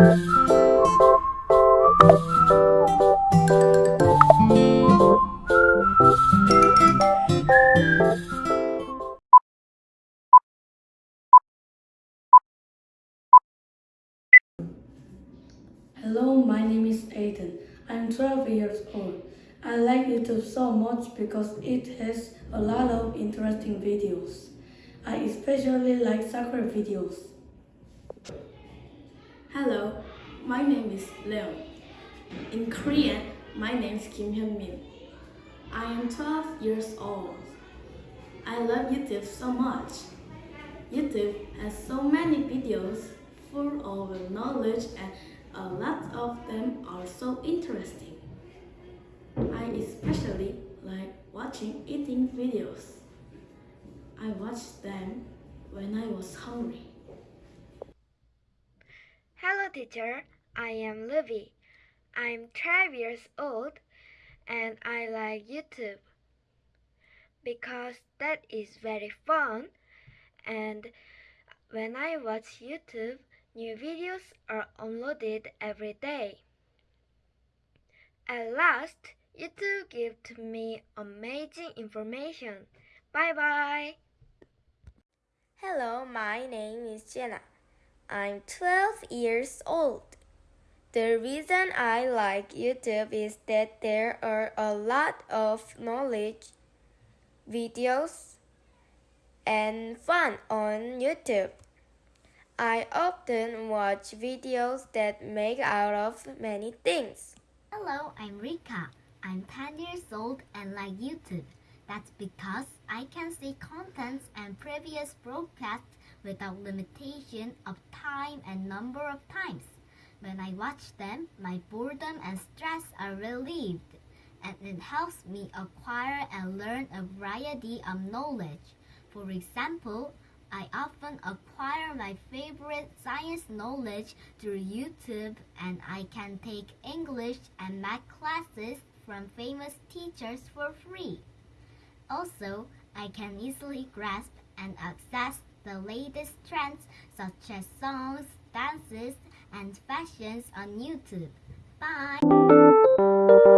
Hello, my name is Aiden. I'm 12 years old. I like YouTube so much because it has a lot of interesting videos. I especially like soccer videos. Hello, my name is Leon. In Korean, my name is Kim Hyun Min. I am 12 years old. I love YouTube so much. YouTube has so many videos full of knowledge and a lot of them are so interesting. I especially like watching eating videos. I watched them when I was hungry. Teacher. I am Livy. I'm 12 years old and I like YouTube because that is very fun. And when I watch YouTube, new videos are uploaded every day. At last, YouTube give to me amazing information. Bye bye. Hello, my name is Jenna. I'm 12 years old. The reason I like YouTube is that there are a lot of knowledge, videos, and fun on YouTube. I often watch videos that make out of many things. Hello, I'm Rika. I'm 10 years old and like YouTube. That's because I can see contents and previous broadcasts without limitation of time and number of times. When I watch them, my boredom and stress are relieved, and it helps me acquire and learn a variety of knowledge. For example, I often acquire my favorite science knowledge through YouTube and I can take English and math classes from famous teachers for free. Also, I can easily grasp and access the latest trends such as songs, dances, and fashions on YouTube. Bye!